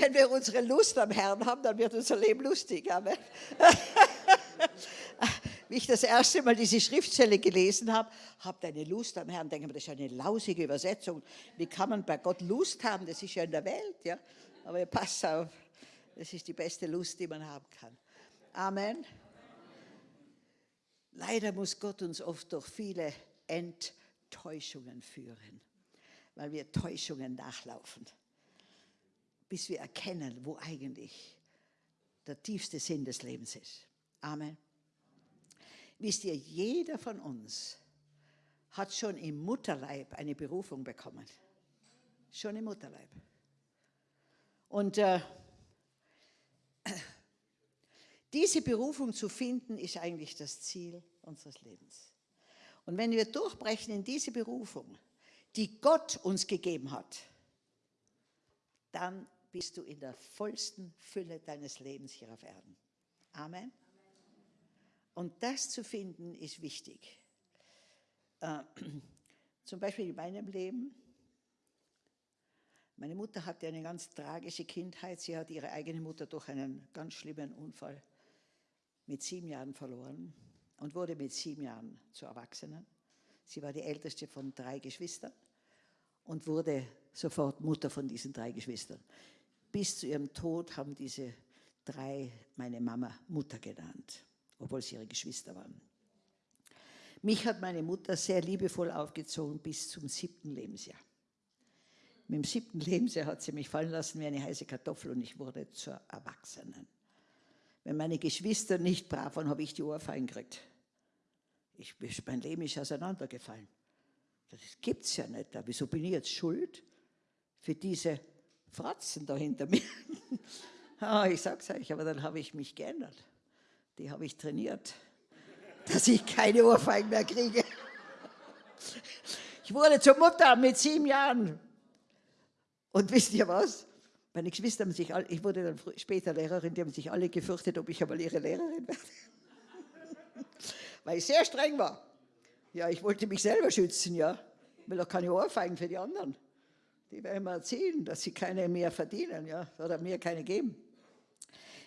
wenn wir unsere Lust am Herrn haben, dann wird unser Leben lustig. Amen. Wie ich das erste Mal diese Schriftstelle gelesen habe, habt eine Lust am Herrn, denke mir, das ist eine lausige Übersetzung. Wie kann man bei Gott Lust haben? Das ist ja in der Welt, ja. Aber passt auf, das ist die beste Lust, die man haben kann. Amen. Leider muss Gott uns oft durch viele Enttäuschungen führen, weil wir Täuschungen nachlaufen, bis wir erkennen, wo eigentlich der tiefste Sinn des Lebens ist. Amen. Wisst ihr, jeder von uns hat schon im Mutterleib eine Berufung bekommen. Schon im Mutterleib. Und äh, diese Berufung zu finden, ist eigentlich das Ziel unseres Lebens. Und wenn wir durchbrechen in diese Berufung, die Gott uns gegeben hat, dann bist du in der vollsten Fülle deines Lebens hier auf Erden. Amen. Und das zu finden ist wichtig. Äh, zum Beispiel in meinem Leben. Meine Mutter hatte eine ganz tragische Kindheit. Sie hat ihre eigene Mutter durch einen ganz schlimmen Unfall mit sieben Jahren verloren und wurde mit sieben Jahren zur Erwachsenen. Sie war die älteste von drei Geschwistern und wurde sofort Mutter von diesen drei Geschwistern. Bis zu ihrem Tod haben diese drei meine Mama Mutter genannt, obwohl sie ihre Geschwister waren. Mich hat meine Mutter sehr liebevoll aufgezogen bis zum siebten Lebensjahr. Mit dem siebten Lebensjahr hat sie mich fallen lassen wie eine heiße Kartoffel und ich wurde zur Erwachsenen. Wenn meine Geschwister nicht brav waren, habe ich die Ohrfeigen gekriegt. Ich, mein Leben ist auseinandergefallen. Das gibt es ja nicht. Wieso bin ich jetzt schuld für diese Fratzen da hinter mir? ah, ich sag's euch, aber dann habe ich mich geändert. Die habe ich trainiert, dass ich keine Ohrfeigen mehr kriege. Ich wurde zur Mutter mit sieben Jahren. Und wisst ihr was? Meine Geschwister haben sich alle, ich wurde dann später Lehrerin, die haben sich alle gefürchtet, ob ich einmal ihre Lehrerin werde. Weil ich sehr streng war. Ja, ich wollte mich selber schützen, ja. Will doch keine Ohrfeigen für die anderen. Die werden mir erzählen, dass sie keine mehr verdienen, ja, oder mir keine geben.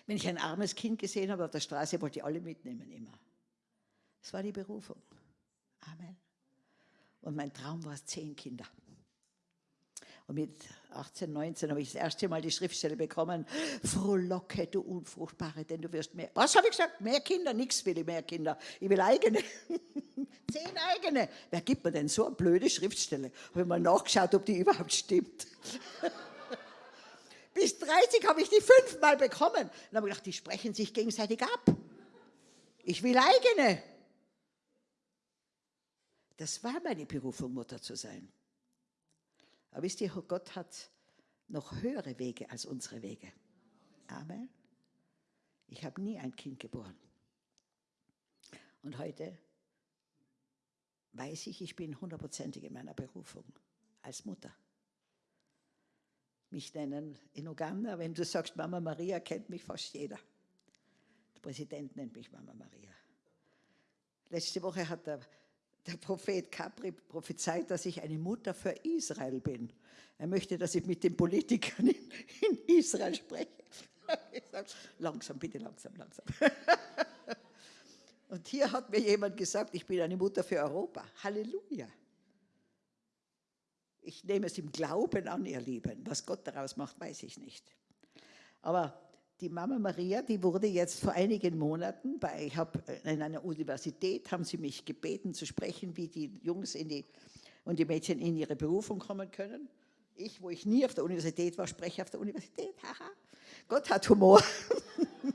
Wenn ich ein armes Kind gesehen habe auf der Straße, wollte ich alle mitnehmen, immer. Das war die Berufung. Amen. Und mein Traum war es, zehn Kinder. Und mit 18, 19 habe ich das erste Mal die Schriftstelle bekommen, frohlocke, du Unfruchtbare, denn du wirst mehr. Was habe ich gesagt? Mehr Kinder? Nichts will ich mehr Kinder. Ich will eigene. Zehn eigene. Wer gibt mir denn so eine blöde Schriftstelle? Habe ich mal nachgeschaut, ob die überhaupt stimmt. Bis 30 habe ich die fünfmal bekommen. Dann habe ich gedacht, die sprechen sich gegenseitig ab. Ich will eigene. Das war meine Berufung, Mutter zu sein. Aber wisst ihr, Gott hat noch höhere Wege als unsere Wege. Amen. Ich habe nie ein Kind geboren. Und heute weiß ich, ich bin hundertprozentig in meiner Berufung als Mutter. Mich nennen in Uganda, wenn du sagst Mama Maria, kennt mich fast jeder. Der Präsident nennt mich Mama Maria. Letzte Woche hat der der Prophet Capri prophezeit, dass ich eine Mutter für Israel bin. Er möchte, dass ich mit den Politikern in, in Israel spreche. Langsam, bitte langsam, langsam. Und hier hat mir jemand gesagt, ich bin eine Mutter für Europa. Halleluja. Ich nehme es im Glauben an, ihr Lieben. Was Gott daraus macht, weiß ich nicht. Aber die Mama Maria, die wurde jetzt vor einigen Monaten, bei, ich habe äh, in einer Universität, haben sie mich gebeten zu sprechen, wie die Jungs die, und die Mädchen in ihre Berufung kommen können. Ich, wo ich nie auf der Universität war, spreche auf der Universität. Haha. Gott hat Humor.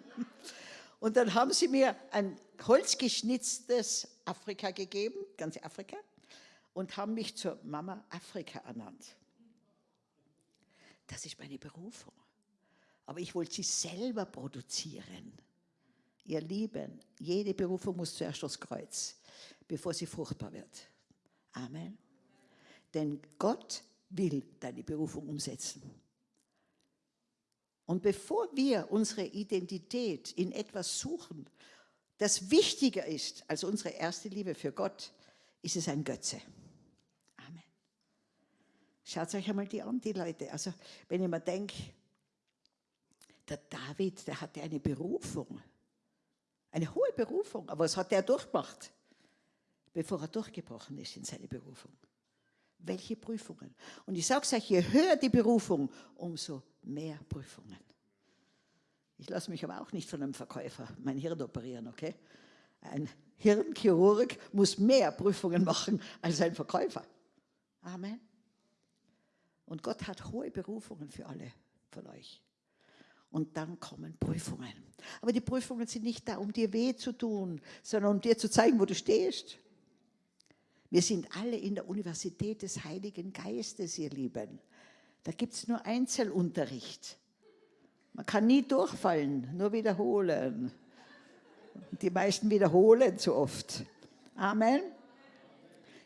und dann haben sie mir ein holzgeschnitztes Afrika gegeben, ganze Afrika, und haben mich zur Mama Afrika ernannt. Das ist meine Berufung aber ich wollte sie selber produzieren. Ihr Lieben, jede Berufung muss zuerst aufs Kreuz, bevor sie fruchtbar wird. Amen. Denn Gott will deine Berufung umsetzen. Und bevor wir unsere Identität in etwas suchen, das wichtiger ist als unsere erste Liebe für Gott, ist es ein Götze. Amen. Schaut euch einmal die an, die Leute. Also, wenn ich mir denke, der David, der hatte eine Berufung. Eine hohe Berufung. Aber was hat er durchgemacht, bevor er durchgebrochen ist in seine Berufung? Welche Prüfungen? Und ich sage es euch, je höher die Berufung, umso mehr Prüfungen. Ich lasse mich aber auch nicht von einem Verkäufer mein Hirn operieren, okay? Ein Hirnchirurg muss mehr Prüfungen machen als ein Verkäufer. Amen. Und Gott hat hohe Berufungen für alle von euch. Und dann kommen Prüfungen. Aber die Prüfungen sind nicht da, um dir weh zu tun, sondern um dir zu zeigen, wo du stehst. Wir sind alle in der Universität des Heiligen Geistes, ihr Lieben. Da gibt es nur Einzelunterricht. Man kann nie durchfallen, nur wiederholen. Die meisten wiederholen zu oft. Amen.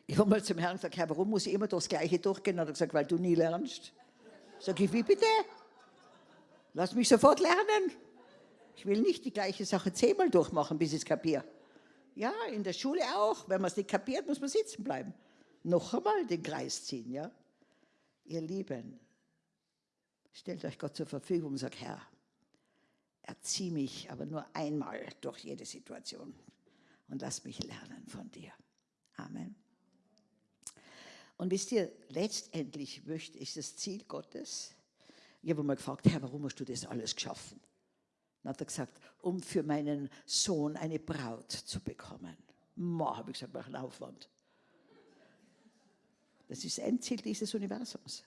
Ich habe mal zum Herrn gesagt, Herr, warum muss ich immer durchs Gleiche durchgehen? Er hat gesagt, weil du nie lernst. Sag ich, wie bitte? Lass mich sofort lernen. Ich will nicht die gleiche Sache zehnmal durchmachen, bis ich es kapiere. Ja, in der Schule auch. Wenn man es nicht kapiert, muss man sitzen bleiben. Noch einmal den Kreis ziehen, ja. Ihr Lieben, stellt euch Gott zur Verfügung sagt, Herr, erzieh mich aber nur einmal durch jede Situation und lass mich lernen von dir. Amen. Und wisst ihr, letztendlich ist das Ziel Gottes. Ich habe mal gefragt, Herr, warum hast du das alles geschaffen? Dann hat er gesagt, um für meinen Sohn eine Braut zu bekommen. Ma, habe ich gesagt, mach einen Aufwand. Das ist das Endziel dieses Universums,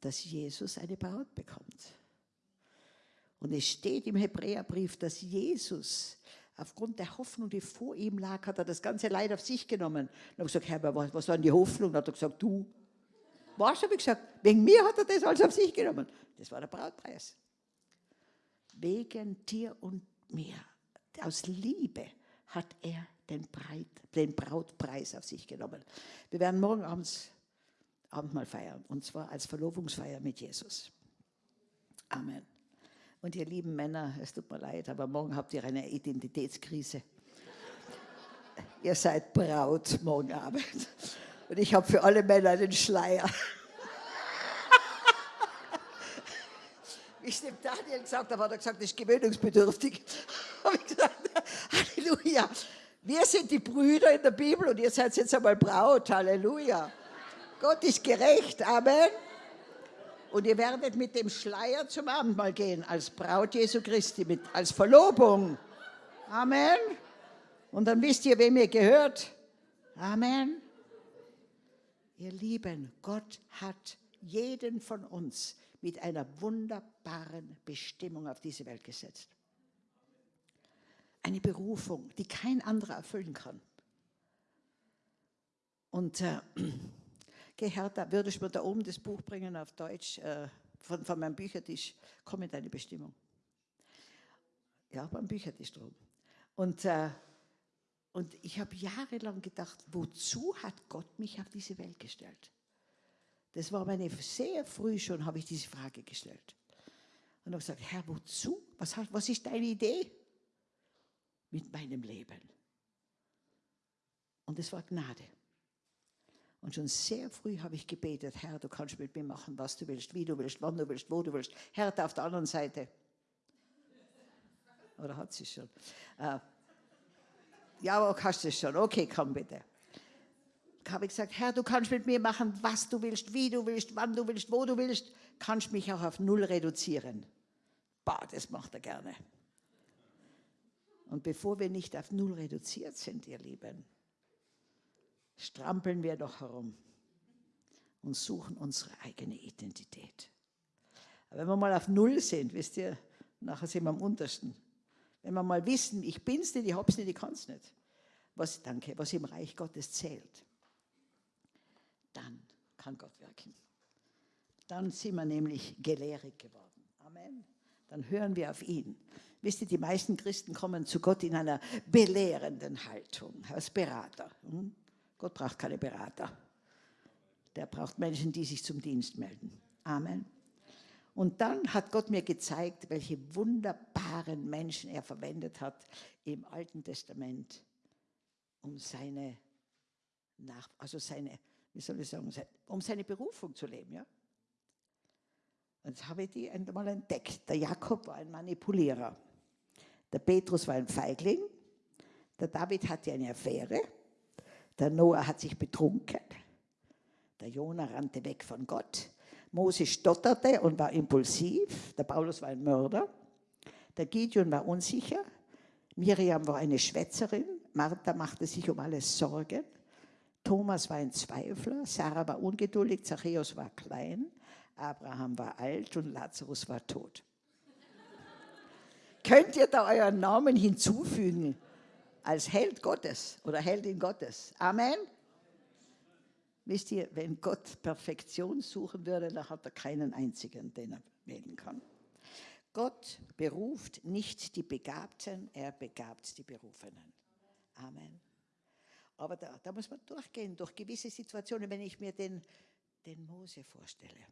dass Jesus eine Braut bekommt. Und es steht im Hebräerbrief, dass Jesus aufgrund der Hoffnung, die vor ihm lag, hat er das ganze Leid auf sich genommen. Und habe gesagt, Herr, was, was war denn die Hoffnung? Dann hat er gesagt, du. Was habe ich gesagt? Wegen mir hat er das alles auf sich genommen. Das war der Brautpreis. Wegen dir und mir. Aus Liebe hat er den, Breit, den Brautpreis auf sich genommen. Wir werden morgen abends Abendmahl feiern, und zwar als Verlobungsfeier mit Jesus. Amen. Und ihr lieben Männer, es tut mir leid, aber morgen habt ihr eine Identitätskrise. ihr seid Braut morgen Abend. Und ich habe für alle Männer einen Schleier. Ich dem Daniel gesagt habe, hat er gesagt, das ist gewöhnungsbedürftig. habe ich gesagt, Halleluja. Wir sind die Brüder in der Bibel und ihr seid jetzt einmal Braut. Halleluja. Gott ist gerecht. Amen. Und ihr werdet mit dem Schleier zum Abendmahl gehen, als Braut Jesu Christi, mit, als Verlobung. Amen. Und dann wisst ihr, wem ihr gehört. Amen. Ihr Lieben, Gott hat jeden von uns mit einer wunderbaren Bestimmung auf diese Welt gesetzt. Eine Berufung, die kein anderer erfüllen kann. Und äh, Hertha, würdest du mir da oben das Buch bringen auf Deutsch äh, von, von meinem Büchertisch? Komm in deine Bestimmung. Ja, beim Büchertisch drum. Und, äh, und ich habe jahrelang gedacht, wozu hat Gott mich auf diese Welt gestellt? Das war meine, sehr früh schon habe ich diese Frage gestellt. Und habe gesagt, Herr, wozu? Was, was ist deine Idee mit meinem Leben? Und es war Gnade. Und schon sehr früh habe ich gebetet, Herr, du kannst mit mir machen, was du willst, wie du willst, wann du willst, wo du willst. Herr, auf der anderen Seite. Oder hat sie schon? Äh, ja, hast du schon. Okay, komm bitte. Da habe ich gesagt, Herr, du kannst mit mir machen, was du willst, wie du willst, wann du willst, wo du willst. Kannst mich auch auf Null reduzieren. Bah, das macht er gerne. Und bevor wir nicht auf Null reduziert sind, ihr Lieben, strampeln wir doch herum und suchen unsere eigene Identität. Aber wenn wir mal auf Null sind, wisst ihr, nachher sind wir am untersten. Wenn wir mal wissen, ich bin's nicht, ich hab's nicht, ich kann's nicht. Was, danke, was im Reich Gottes zählt, dann kann Gott wirken. Dann sind wir nämlich gelehrig geworden. Amen. Dann hören wir auf ihn. Wisst ihr, die meisten Christen kommen zu Gott in einer belehrenden Haltung, als Berater. Hm? Gott braucht keine Berater. Der braucht Menschen, die sich zum Dienst melden. Amen. Und dann hat Gott mir gezeigt, welche wunderbaren Menschen er verwendet hat im Alten Testament, um seine, Nach also seine, wie soll ich sagen, um seine Berufung zu leben. Ja? Und jetzt habe ich die einmal entdeckt. Der Jakob war ein Manipulierer. Der Petrus war ein Feigling. Der David hatte eine Affäre. Der Noah hat sich betrunken. Der Jonah rannte weg von Gott. Mose stotterte und war impulsiv. Der Paulus war ein Mörder. Der Gideon war unsicher. Miriam war eine Schwätzerin. Martha machte sich um alles Sorgen. Thomas war ein Zweifler. Sarah war ungeduldig. Zachäus war klein. Abraham war alt und Lazarus war tot. Könnt ihr da euren Namen hinzufügen als Held Gottes oder Heldin Gottes? Amen. Wisst ihr, wenn Gott Perfektion suchen würde, dann hat er keinen einzigen, den er wählen kann. Gott beruft nicht die Begabten, er begabt die Berufenen. Amen. Aber da, da muss man durchgehen, durch gewisse Situationen, wenn ich mir den, den Mose vorstelle.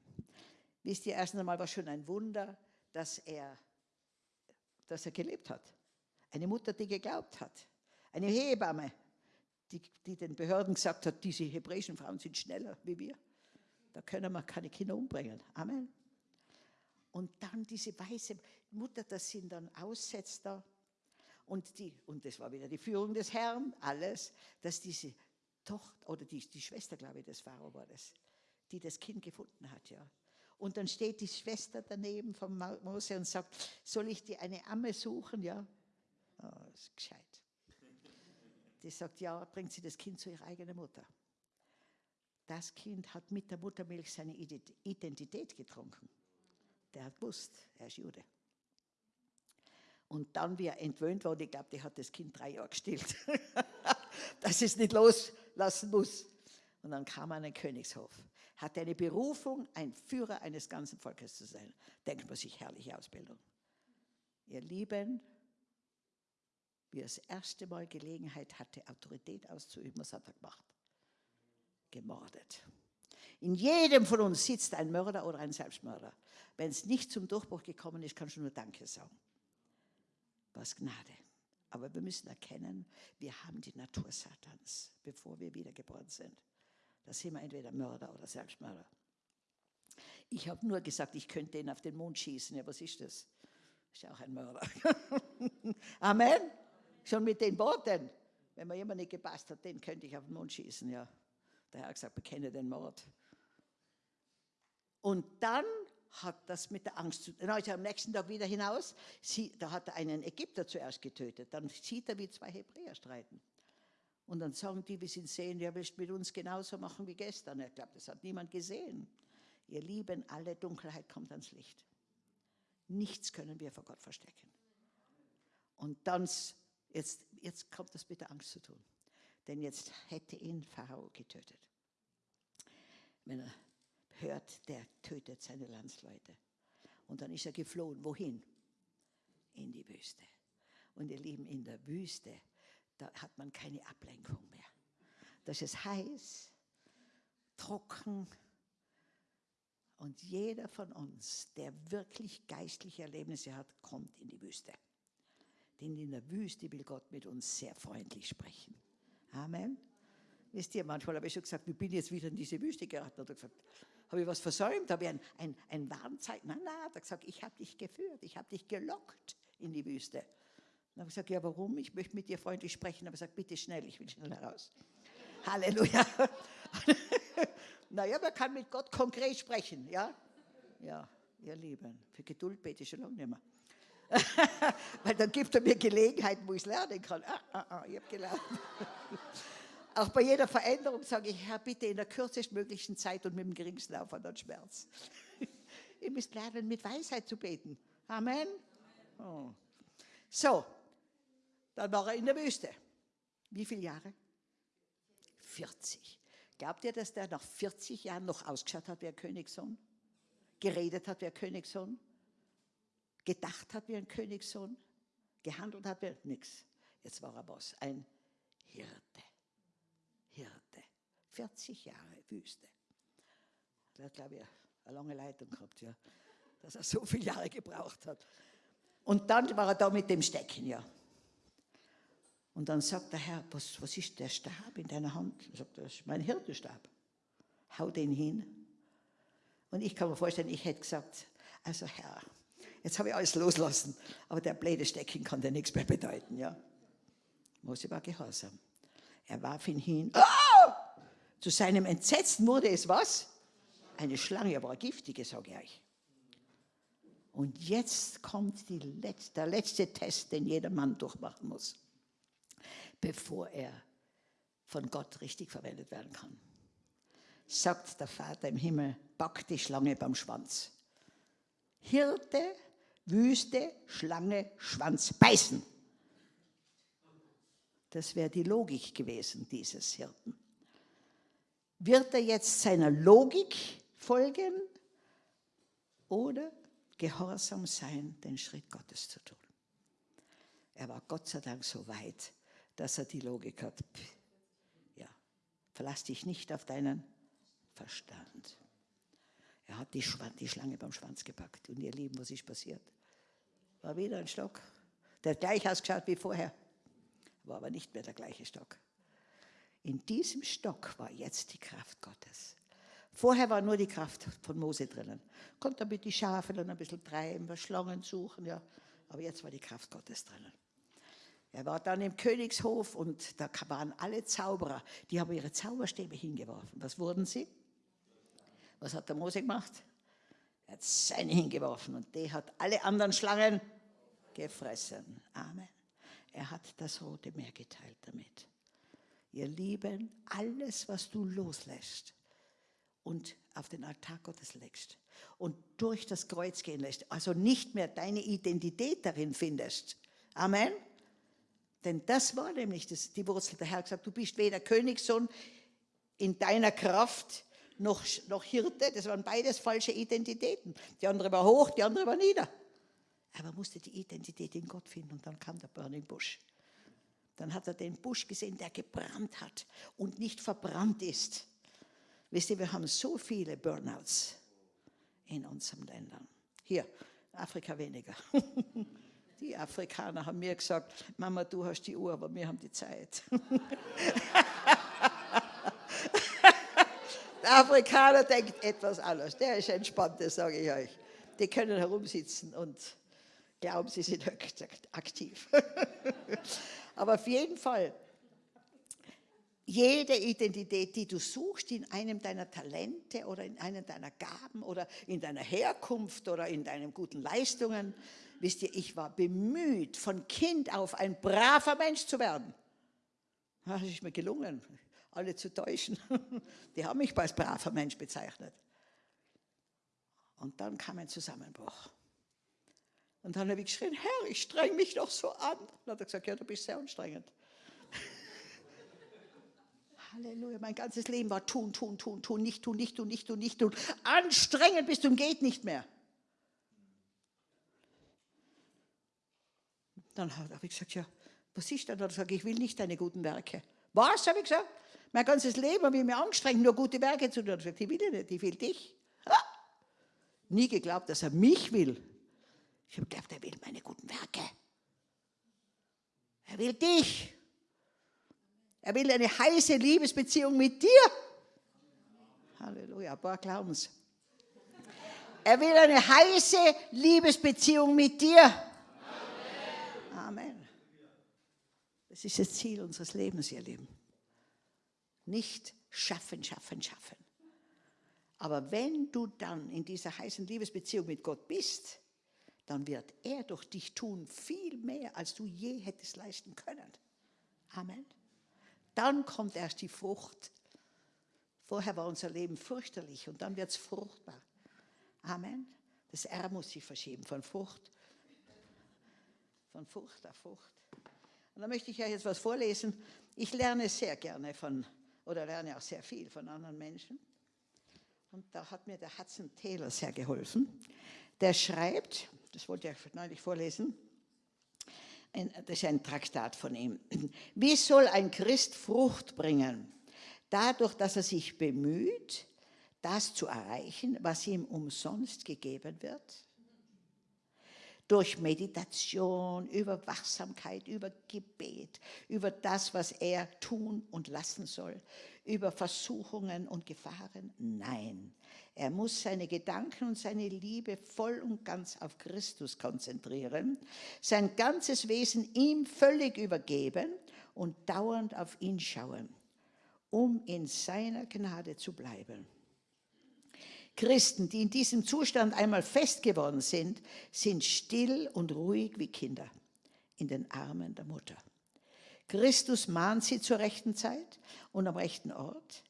Wisst ihr, erst einmal war schon ein Wunder, dass er, dass er gelebt hat. Eine Mutter, die geglaubt hat. Eine Hebamme, die, die den Behörden gesagt hat, diese hebräischen Frauen sind schneller wie wir. Da können wir keine Kinder umbringen. Amen. Und dann diese weiße Mutter, das sind dann Aussetzer. Und, die, und das war wieder die Führung des Herrn, alles, dass diese Tochter, oder die, die Schwester, glaube ich, des Pharao war das, die das Kind gefunden hat, ja. Und dann steht die Schwester daneben von Mose und sagt, soll ich dir eine Amme suchen, ja? Oh, das ist gescheit. Die sagt, ja, bringt sie das Kind zu ihrer eigenen Mutter. Das Kind hat mit der Muttermilch seine Identität getrunken. Der hat gewusst, er ist Jude. Und dann, wie er entwöhnt wurde, ich glaube, der hat das Kind drei Jahre gestillt, dass es nicht loslassen muss. Und dann kam er an den Königshof. Hatte eine Berufung, ein Führer eines ganzen Volkes zu sein. Denkt man sich, herrliche Ausbildung. Ihr Lieben, wie er das erste Mal Gelegenheit hatte, Autorität auszuüben, was hat er gemacht? Gemordet. In jedem von uns sitzt ein Mörder oder ein Selbstmörder. Wenn es nicht zum Durchbruch gekommen ist, kannst du nur Danke sagen. Was Gnade. Aber wir müssen erkennen, wir haben die Natur Satans, bevor wir wiedergeboren sind. Da sind wir entweder Mörder oder Selbstmörder. Ich habe nur gesagt, ich könnte ihn auf den Mond schießen. Ja, was ist das? Ist ja auch ein Mörder. Amen. Schon mit den Worten. Wenn mir jemand nicht gepasst hat, den könnte ich auf den Mond schießen. Ja. Der Herr hat gesagt, bekenne den Mord. Und dann hat das mit der Angst zu tun. Er am nächsten Tag wieder hinaus. Sie, da hat er einen Ägypter zuerst getötet. Dann sieht er, wie zwei Hebräer streiten. Und dann sagen die, wir sind sehen, ja, willst mit uns genauso machen wie gestern. Er glaubt, das hat niemand gesehen. Ihr Lieben, alle Dunkelheit kommt ans Licht. Nichts können wir vor Gott verstecken. Und dann, jetzt, jetzt kommt das mit der Angst zu tun. Denn jetzt hätte ihn Pharao getötet. Wenn er hört, der tötet seine Landsleute. Und dann ist er geflohen. Wohin? In die Wüste. Und ihr Lieben, in der Wüste, da hat man keine Ablenkung mehr. Das ist heiß, trocken. Und jeder von uns, der wirklich geistliche Erlebnisse hat, kommt in die Wüste. Denn in der Wüste will Gott mit uns sehr freundlich sprechen. Amen. Wisst ihr, manchmal habe ich schon gesagt, ich bin jetzt wieder in diese Wüste geraten. Oder gesagt, habe ich was versäumt? Habe ich ein, ein, ein Warnzeichen? Nein, nein, hat er gesagt, ich habe dich geführt, ich habe dich gelockt in die Wüste. Dann habe ich gesagt, ja, warum? Ich möchte mit dir freundlich sprechen. Aber ich gesagt, bitte schnell, ich will schnell heraus. Halleluja. naja, man kann mit Gott konkret sprechen, ja? Ja, ihr Lieben, für Geduld bete ich schon lange nicht mehr. Weil dann gibt er mir Gelegenheit, wo ich es lernen kann. Ah, ah, ah, ich habe gelernt. Auch bei jeder Veränderung sage ich, Herr, bitte in der kürzestmöglichen Zeit und mit dem geringsten Aufwand und Schmerz. Ihr müsst lernen, mit Weisheit zu beten. Amen. Oh. So, dann war er in der Wüste. Wie viele Jahre? 40. Glaubt ihr, dass der nach 40 Jahren noch ausgeschaut hat wie ein Königssohn? Geredet hat wie ein Königssohn? Gedacht hat wie ein Königssohn? Gehandelt hat wie nichts. Jetzt war er was? Ein Hirte. Hirte. 40 Jahre Wüste. Der hat, glaube ich, eine lange Leitung gehabt, ja. Dass er so viele Jahre gebraucht hat. Und dann war er da mit dem Stecken, ja. Und dann sagt der Herr, was, was ist der Stab in deiner Hand? Er sagt, das ist mein Hirtenstab. Hau den hin. Und ich kann mir vorstellen, ich hätte gesagt, Also Herr, jetzt habe ich alles loslassen, aber der blöde Stecken kann dir nichts mehr bedeuten. Ja? Mose war gehorsam. Er warf ihn hin. Oh! Zu seinem Entsetzen wurde es was? Eine Schlange, aber eine giftige, sage ich euch. Und jetzt kommt letzte, der letzte Test, den jeder Mann durchmachen muss, bevor er von Gott richtig verwendet werden kann. Sagt der Vater im Himmel, pack die Schlange beim Schwanz. Hirte, Wüste, Schlange, Schwanz, beißen. Das wäre die Logik gewesen dieses Hirten. Wird er jetzt seiner Logik folgen oder gehorsam sein, den Schritt Gottes zu tun? Er war Gott sei Dank so weit, dass er die Logik hat. Ja, verlass dich nicht auf deinen Verstand. Er hat die, die Schlange beim Schwanz gepackt. Und ihr Lieben, was ist passiert? War wieder ein Stock. Der hat gleich ausgeschaut wie vorher war aber nicht mehr der gleiche Stock. In diesem Stock war jetzt die Kraft Gottes. Vorher war nur die Kraft von Mose drinnen. Konnte damit die Schafe dann ein bisschen treiben, Schlangen suchen, ja. Aber jetzt war die Kraft Gottes drinnen. Er war dann im Königshof und da waren alle Zauberer, die haben ihre Zauberstäbe hingeworfen. Was wurden sie? Was hat der Mose gemacht? Er hat seine hingeworfen und der hat alle anderen Schlangen gefressen. Amen. Er hat das Rote Meer geteilt damit. Ihr Lieben, alles, was du loslässt und auf den Altar Gottes legst und durch das Kreuz gehen lässt, also nicht mehr deine Identität darin findest. Amen. Denn das war nämlich das, die Wurzel. Der Herr hat gesagt, du bist weder Königssohn in deiner Kraft noch, noch Hirte. Das waren beides falsche Identitäten. Die andere war hoch, die andere war nieder. Aber er musste die Identität in Gott finden und dann kam der Burning Bush. Dann hat er den Busch gesehen, der gebrannt hat und nicht verbrannt ist. Wisst ihr, wir haben so viele Burnouts in unseren Ländern. Hier, Afrika weniger. Die Afrikaner haben mir gesagt, Mama, du hast die Uhr, aber wir haben die Zeit. Der Afrikaner denkt etwas anders. Der ist entspannt, das sage ich euch. Die können herumsitzen und glauben, sie sind aktiv. Aber auf jeden Fall, jede Identität, die du suchst in einem deiner Talente oder in einem deiner Gaben oder in deiner Herkunft oder in deinen guten Leistungen, wisst ihr, ich war bemüht, von Kind auf ein braver Mensch zu werden. Das ist mir gelungen, alle zu täuschen. Die haben mich als braver Mensch bezeichnet. Und dann kam ein Zusammenbruch. Und dann habe ich geschrien, Herr, ich streng mich doch so an. Dann hat er gesagt, ja, du bist sehr anstrengend. Halleluja, mein ganzes Leben war tun, tun, tun, tun, nicht tun, nicht tun, nicht tun, nicht tun. Anstrengend bis zum geht nicht mehr. Dann habe ich gesagt, ja, was ist denn? Dann sage ich, ich will nicht deine guten Werke. Was, habe ich gesagt? Mein ganzes Leben habe ich mir angestrengt, nur gute Werke zu tun. Ich gesagt, ich will nicht, ich will dich. Ah! Nie geglaubt, dass er mich will. Ich habe gedacht, er will meine guten Werke. Er will dich. Er will eine heiße Liebesbeziehung mit dir. Halleluja, ein paar glauben es. Er will eine heiße Liebesbeziehung mit dir. Amen. Amen. Das ist das Ziel unseres Lebens, ihr Lieben. Nicht schaffen, schaffen, schaffen. Aber wenn du dann in dieser heißen Liebesbeziehung mit Gott bist, dann wird er durch dich tun viel mehr, als du je hättest leisten können. Amen. Dann kommt erst die Frucht. Vorher war unser Leben fürchterlich und dann wird es fruchtbar. Amen. Das R muss sich verschieben von Frucht, von Frucht auf Frucht. Und da möchte ich euch jetzt was vorlesen. Ich lerne sehr gerne von, oder lerne auch sehr viel von anderen Menschen. Und da hat mir der Hudson Taylor sehr geholfen. Der schreibt, das wollte ich neulich vorlesen, das ist ein Traktat von ihm. Wie soll ein Christ Frucht bringen? Dadurch, dass er sich bemüht, das zu erreichen, was ihm umsonst gegeben wird? Durch Meditation, über Wachsamkeit, über Gebet, über das, was er tun und lassen soll, über Versuchungen und Gefahren? Nein. Er muss seine Gedanken und seine Liebe voll und ganz auf Christus konzentrieren, sein ganzes Wesen ihm völlig übergeben und dauernd auf ihn schauen, um in seiner Gnade zu bleiben. Christen, die in diesem Zustand einmal fest geworden sind, sind still und ruhig wie Kinder in den Armen der Mutter. Christus mahnt sie zur rechten Zeit und am rechten Ort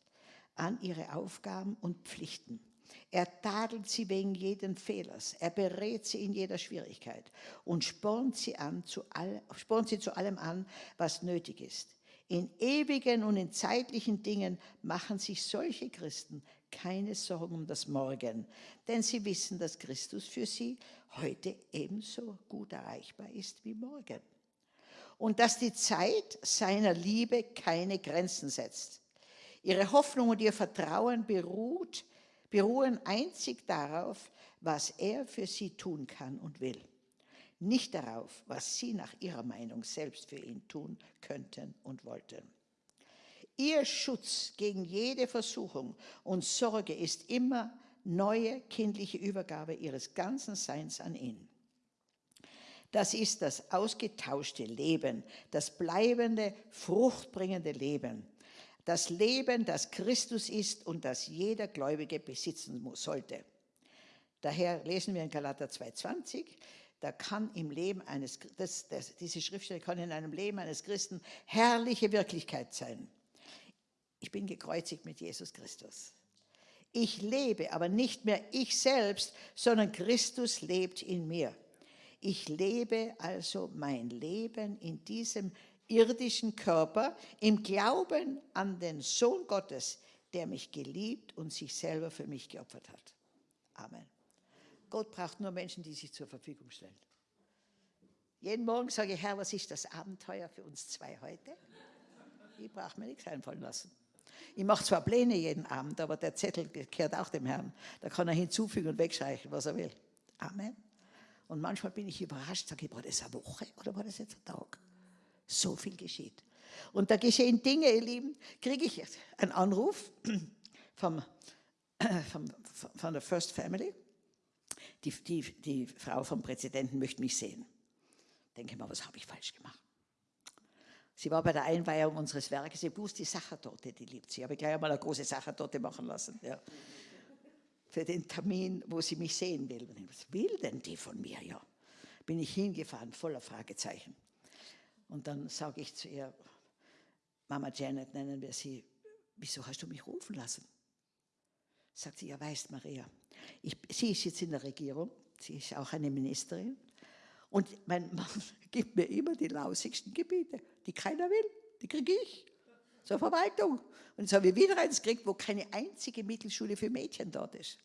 an ihre Aufgaben und Pflichten. Er tadelt sie wegen jeden Fehlers. Er berät sie in jeder Schwierigkeit und spornt sie, an zu all, spornt sie zu allem an, was nötig ist. In ewigen und in zeitlichen Dingen machen sich solche Christen keine Sorgen um das Morgen, denn sie wissen, dass Christus für sie heute ebenso gut erreichbar ist wie morgen. Und dass die Zeit seiner Liebe keine Grenzen setzt. Ihre Hoffnung und ihr Vertrauen beruht beruhen einzig darauf, was er für sie tun kann und will. Nicht darauf, was sie nach ihrer Meinung selbst für ihn tun könnten und wollten. Ihr Schutz gegen jede Versuchung und Sorge ist immer neue kindliche Übergabe ihres ganzen Seins an ihn. Das ist das ausgetauschte Leben, das bleibende, fruchtbringende Leben, das Leben, das Christus ist und das jeder Gläubige besitzen sollte. Daher lesen wir in Galater 2,20, da kann im Leben eines, das, das, diese Schriftstelle kann in einem Leben eines Christen herrliche Wirklichkeit sein. Ich bin gekreuzigt mit Jesus Christus. Ich lebe, aber nicht mehr ich selbst, sondern Christus lebt in mir. Ich lebe also mein Leben in diesem irdischen Körper im Glauben an den Sohn Gottes, der mich geliebt und sich selber für mich geopfert hat. Amen. Gott braucht nur Menschen, die sich zur Verfügung stellen. Jeden Morgen sage ich, Herr, was ist das Abenteuer für uns zwei heute? Ich brauche mir nichts einfallen lassen. Ich mache zwar Pläne jeden Abend, aber der Zettel gehört auch dem Herrn. Da kann er hinzufügen und wegstreichen, was er will. Amen. Und manchmal bin ich überrascht, sage ich, war das eine Woche oder war das jetzt ein Tag? So viel geschieht. Und da geschehen Dinge, ihr Lieben, kriege ich einen Anruf vom, vom, von der First Family. Die, die, die Frau vom Präsidenten möchte mich sehen. Denke mal, was habe ich falsch gemacht? Sie war bei der Einweihung unseres Werkes, sie bloß die Sachertorte, die liebt sie. Ich habe gleich einmal eine große Sachertorte machen lassen. Ja. Für den Termin, wo sie mich sehen will. Was will denn die von mir? Ja. Bin ich hingefahren, voller Fragezeichen. Und dann sage ich zu ihr, Mama Janet nennen wir sie, wieso hast du mich rufen lassen? Sagt sie, ja weißt Maria, ich, sie ist jetzt in der Regierung, sie ist auch eine Ministerin und mein Mann gibt mir immer die lausigsten Gebiete, die keiner will, die kriege ich zur Verwaltung. Und jetzt habe ich wieder eins gekriegt, wo keine einzige Mittelschule für Mädchen dort ist.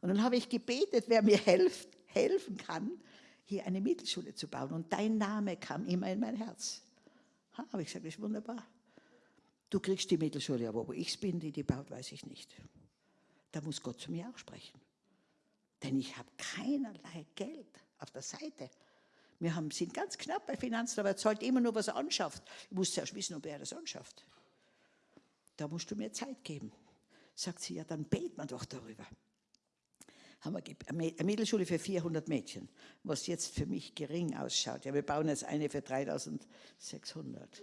Und dann habe ich gebetet, wer mir helft, helfen kann, hier eine Mittelschule zu bauen. Und dein Name kam immer in mein Herz. Ha, habe ich gesagt, das ist wunderbar. Du kriegst die Mittelschule, aber wo ich bin, die die baut, weiß ich nicht. Da muss Gott zu mir auch sprechen. Denn ich habe keinerlei Geld auf der Seite. Wir haben, sind ganz knapp bei Finanzen, aber er zahlt immer nur, was er anschafft. Ich muss zuerst wissen, ob er das anschafft. Da musst du mir Zeit geben. Sagt sie, ja, dann beten wir doch darüber haben wir eine Mittelschule für 400 Mädchen, was jetzt für mich gering ausschaut. Ja, wir bauen jetzt eine für 3600.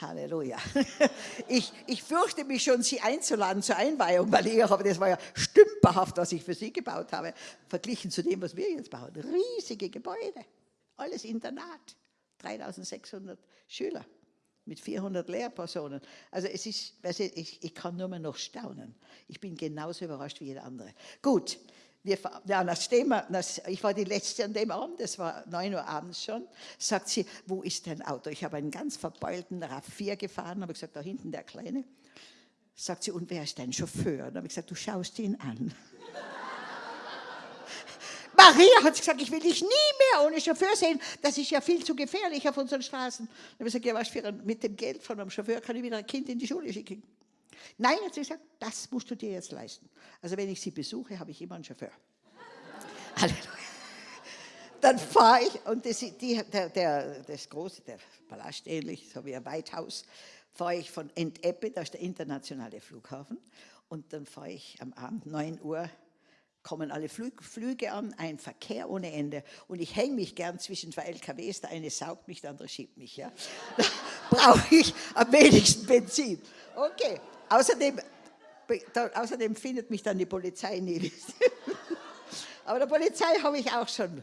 Halleluja. Ich, ich fürchte mich schon, Sie einzuladen zur Einweihung, weil ich habe, das war ja stümperhaft, was ich für Sie gebaut habe, verglichen zu dem, was wir jetzt bauen. Riesige Gebäude, alles Internat, 3600 Schüler mit 400 Lehrpersonen. Also es ist, ich, ich kann nur mehr noch staunen. Ich bin genauso überrascht wie jeder andere. Gut, wir, ja, nachdem ich war die Letzte an dem Abend, es war 9 Uhr abends schon, sagt sie, wo ist dein Auto? Ich habe einen ganz verbeulten RAV4 gefahren, habe gesagt, da hinten der Kleine. Sagt sie, und wer ist dein Chauffeur? Dann habe ich gesagt, du schaust ihn an. Maria hat gesagt, ich will dich nie mehr ohne Chauffeur sehen. Das ist ja viel zu gefährlich auf unseren Straßen. Dann habe ich gesagt, ja, was für ein, mit dem Geld von einem Chauffeur kann ich wieder ein Kind in die Schule schicken. Nein, hat sie gesagt, das musst du dir jetzt leisten. Also wenn ich sie besuche, habe ich immer einen Chauffeur. Halleluja. Dann fahre ich, und das, die, der, der, das große, der Palast ähnlich, so wie ein Weithaus, fahre ich von Enteppe, da ist der internationale Flughafen, und dann fahre ich am Abend 9 Uhr kommen alle Flüge, Flüge an, ein Verkehr ohne Ende. Und ich hänge mich gern zwischen zwei LKWs, der eine saugt mich, der andere schiebt mich. Ja. Da brauche ich am wenigsten Benzin. Okay, außerdem, da, außerdem findet mich dann die Polizei nie. Aber der Polizei habe ich auch schon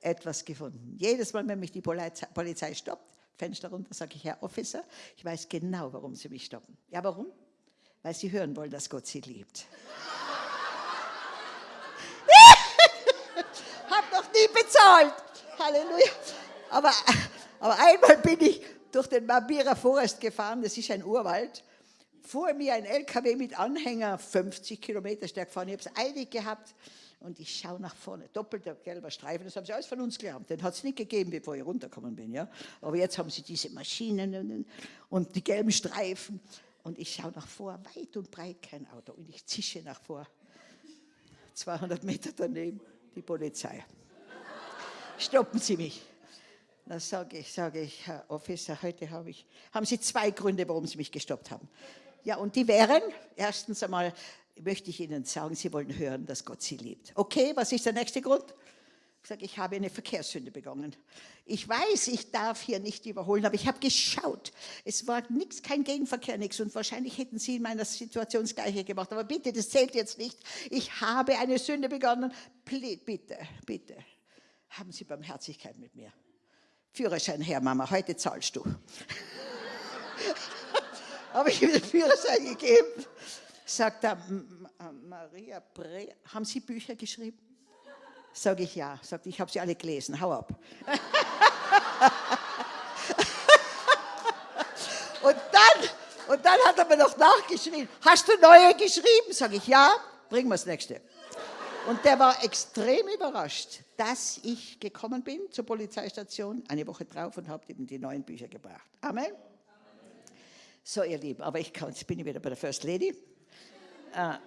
etwas gefunden. Jedes Mal, wenn mich die Polizei, Polizei stoppt, Fenster runter, sage ich, Herr Officer, ich weiß genau, warum Sie mich stoppen. Ja, warum? Weil Sie hören wollen, dass Gott Sie liebt. Hab noch nie bezahlt. Halleluja. Aber, aber einmal bin ich durch den Mabira Forest gefahren, das ist ein Urwald. Vor mir ein LKW mit Anhänger, 50 Kilometer stark gefahren. Ich habe es eilig gehabt und ich schaue nach vorne. Doppelter gelber Streifen, das haben sie alles von uns gelernt. Den hat es nicht gegeben, bevor ich runtergekommen bin. Ja? Aber jetzt haben sie diese Maschinen und die gelben Streifen. Und ich schaue nach vor, weit und breit kein Auto. Und ich zische nach vor. 200 Meter daneben die Polizei. Stoppen Sie mich. Da sage ich, sage ich, Herr Officer, heute habe ich, haben Sie zwei Gründe, warum Sie mich gestoppt haben. Ja, und die wären, erstens einmal möchte ich Ihnen sagen, Sie wollen hören, dass Gott Sie liebt. Okay, was ist der nächste Grund? Ich sage, ich habe eine Verkehrssünde begangen. Ich weiß, ich darf hier nicht überholen, aber ich habe geschaut. Es war nichts, kein Gegenverkehr, nichts. Und wahrscheinlich hätten Sie in meiner Situation das Gleiche gemacht. Aber bitte, das zählt jetzt nicht. Ich habe eine Sünde begangen. Bitte, bitte, haben Sie Barmherzigkeit mit mir. Führerschein her, Mama, heute zahlst du. habe ich ihm den Führerschein gegeben. Sagt er, Maria Bre, haben Sie Bücher geschrieben? Sage ich ja. Sagt, ich habe sie alle gelesen, hau ab. und, dann, und dann hat er mir noch nachgeschrieben, hast du neue geschrieben? Sage ich, ja, bringen wir das nächste. Und der war extrem überrascht, dass ich gekommen bin zur Polizeistation, eine Woche drauf und habe ihm die neuen Bücher gebracht. Amen. So, ihr Lieben, aber ich kann, jetzt bin ich wieder bei der First Lady. Äh,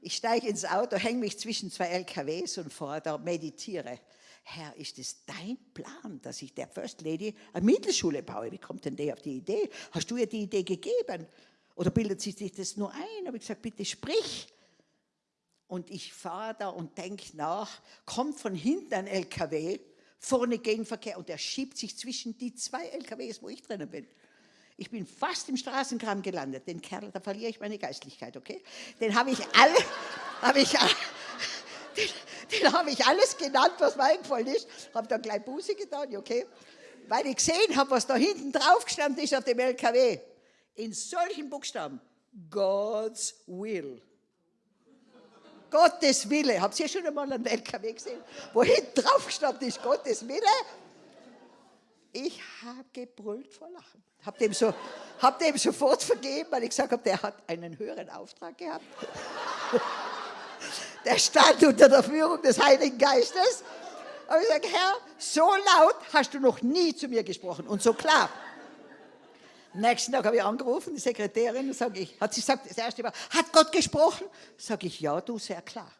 ich steige ins Auto, hänge mich zwischen zwei LKWs und fahre da, meditiere. Herr, ist es dein Plan, dass ich der First Lady eine Mittelschule baue? Wie kommt denn der auf die Idee? Hast du ihr die Idee gegeben? Oder bildet sich das nur ein? Habe ich gesagt, bitte sprich. Und ich fahre da und denke nach, kommt von hinten ein LKW, vorne Gegenverkehr und der schiebt sich zwischen die zwei LKWs, wo ich drinnen bin. Ich bin fast im Straßenkram gelandet. Den Kerl, da verliere ich meine Geistlichkeit, okay? Den habe ich alle, habe ich, den, den habe ich alles genannt, was mir eingefallen ist. Habe dann gleich Buße getan, okay? Weil ich gesehen habe, was da hinten drauf gestanden ist auf dem LKW. In solchen Buchstaben. God's will. Gottes Wille. Habt ihr schon einmal einen LKW gesehen, wo hinten drauf gestanden ist, Gottes Wille? Ich habe gebrüllt vor Lachen. Hab dem, so, hab dem sofort vergeben, weil ich gesagt habe, der hat einen höheren Auftrag gehabt. Der stand unter der Führung des Heiligen Geistes. Aber ich sage, Herr, so laut hast du noch nie zu mir gesprochen und so klar. Am nächsten Tag habe ich angerufen, die Sekretärin, sage ich, hat sie gesagt, das erste Mal, hat Gott gesprochen? Sage ich, ja, du, sehr klar.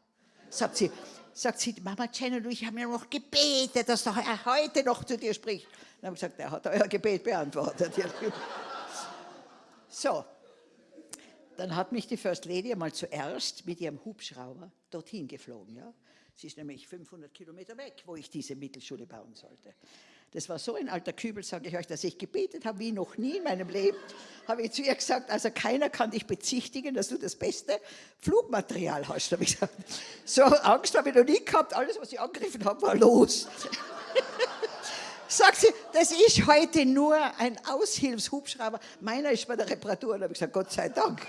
Sagt sie, sagt sie, Mama Jenny, ich habe mir noch gebetet, dass er heute noch zu dir spricht. Dann habe ich gesagt, er hat euer Gebet beantwortet. so, dann hat mich die First Lady einmal zuerst mit ihrem Hubschrauber dorthin geflogen. Ja? Sie ist nämlich 500 Kilometer weg, wo ich diese Mittelschule bauen sollte. Das war so ein alter Kübel, sage ich euch, dass ich gebetet habe wie noch nie in meinem Leben. Habe ich zu ihr gesagt, also keiner kann dich bezichtigen, dass du das beste Flugmaterial hast. Habe ich gesagt. So Angst habe ich noch nie gehabt. Alles, was ich angegriffen habe, war los. Sagt sie, das ist heute nur ein Aushilfshubschrauber. Meiner ist bei der Reparatur. Und habe ich gesagt, Gott sei Dank.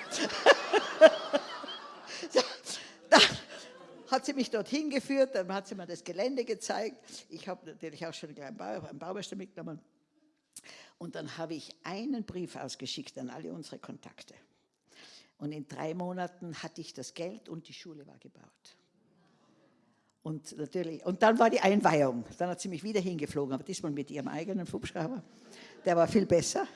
Hat sie mich dorthin geführt, dann hat sie mir das Gelände gezeigt. Ich habe natürlich auch schon einen, Bau, Baumeister mitgenommen. Und dann habe ich einen Brief ausgeschickt an alle unsere Kontakte. Und in drei Monaten hatte ich das Geld und die Schule war gebaut. Und natürlich, und dann war die Einweihung. Dann hat sie mich wieder hingeflogen, aber diesmal mit ihrem eigenen Hubschrauber. Der war viel besser.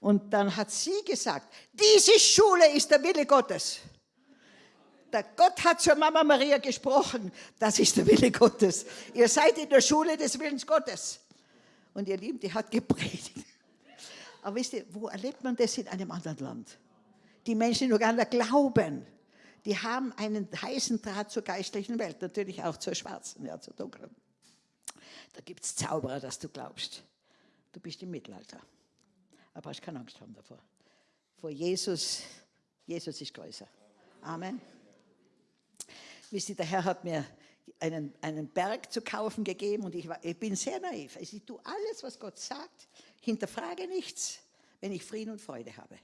Und dann hat sie gesagt, diese Schule ist der Wille Gottes. Der Gott hat zur Mama Maria gesprochen, das ist der Wille Gottes. Ihr seid in der Schule des Willens Gottes. Und ihr Lieben, die hat gepredigt. Aber wisst ihr, wo erlebt man das in einem anderen Land? Die Menschen in Uganda glauben. Die haben einen heißen Draht zur geistlichen Welt, natürlich auch zur schwarzen, ja, zur dunklen. Da gibt es Zauberer, dass du glaubst. Du bist im Mittelalter. Aber hast keine Angst haben davor. Vor Jesus, Jesus ist größer. Amen. Wisst ihr, der Herr hat mir einen, einen Berg zu kaufen gegeben und ich, war, ich bin sehr naiv. Also ich tue alles, was Gott sagt, hinterfrage nichts, wenn ich Frieden und Freude habe.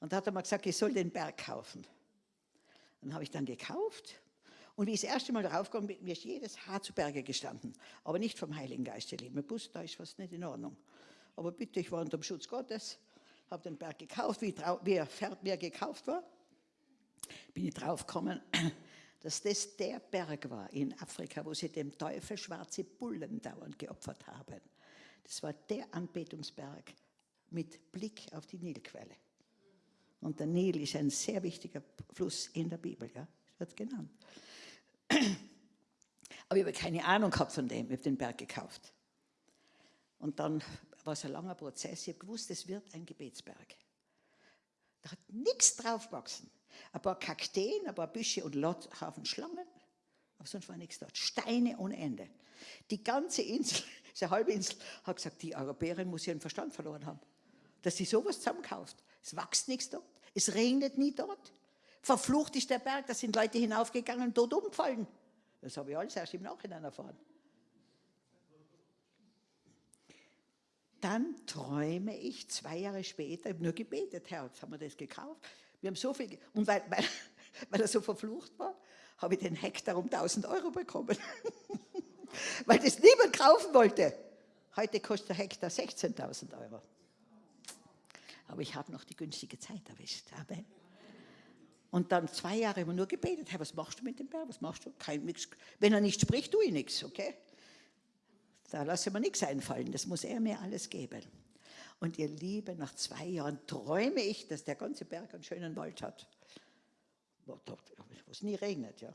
Und da hat er mal gesagt, ich soll den Berg kaufen. Dann habe ich dann gekauft und wie ich das erste Mal drauf kam, mir ist jedes Haar zu Berge gestanden. Aber nicht vom Heiligen Geist, ihr Lieben. Wusste, da ist was nicht in Ordnung. Aber bitte, ich war unter dem Schutz Gottes, habe den Berg gekauft, wie, wie er gekauft war. Bin ich draufgekommen, dass das der Berg war in Afrika, wo sie dem Teufel schwarze Bullen dauernd geopfert haben. Das war der Anbetungsberg mit Blick auf die Nilquelle. Und der Nil ist ein sehr wichtiger Fluss in der Bibel, ja, wird genannt. Aber ich habe keine Ahnung gehabt von dem, ich habe den Berg gekauft. Und dann war es ein langer Prozess, ich habe gewusst, es wird ein Gebetsberg. Da hat nichts drauf gewachsen. Ein paar Kakteen, ein paar Büsche und Haufen Schlangen, aber sonst war nichts dort. Steine ohne Ende. Die ganze Insel, diese halbe Insel, hat gesagt, die Europäerin muss ihren Verstand verloren haben. Dass sie sowas zusammenkauft. Es wächst nichts dort, es regnet nie dort. Verflucht ist der Berg, da sind Leute hinaufgegangen und dort umgefallen. Das habe ich alles erst im Nachhinein erfahren. Dann träume ich zwei Jahre später, ich habe nur gebetet, Herr, jetzt haben wir das gekauft. Wir haben so viel, und weil, weil, weil er so verflucht war, habe ich den Hektar um 1000 Euro bekommen. weil das niemand kaufen wollte. Heute kostet der Hektar 16.000 Euro. Aber ich habe noch die günstige Zeit erwischt. Amen. Und dann zwei Jahre immer nur gebetet, Herr, was machst du mit dem Berg? Was machst du? Kein, nix. Wenn er nicht spricht, tue ich nichts, okay? Da lasse ich mir nichts einfallen, das muss er mir alles geben. Und ihr Liebe, nach zwei Jahren träume ich, dass der ganze Berg einen schönen Wald hat. Wo es nie regnet, ja.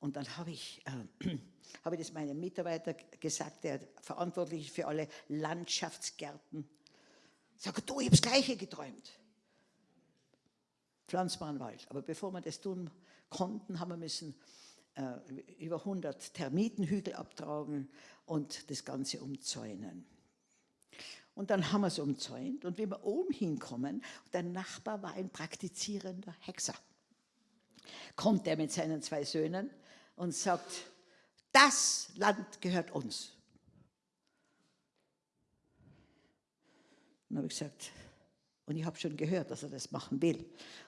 Und dann habe ich, äh, habe ich das meinem Mitarbeiter gesagt, der verantwortlich ist für alle Landschaftsgärten. Sag, du, ich habe das Gleiche geträumt pflanzbaren Wald. Aber bevor wir das tun konnten, haben wir müssen äh, über 100 Termitenhügel abtragen und das Ganze umzäunen. Und dann haben wir es umzäunt und wie wir oben hinkommen, der Nachbar war ein praktizierender Hexer. Kommt er mit seinen zwei Söhnen und sagt, das Land gehört uns. Dann habe ich gesagt, und ich habe schon gehört, dass er das machen will.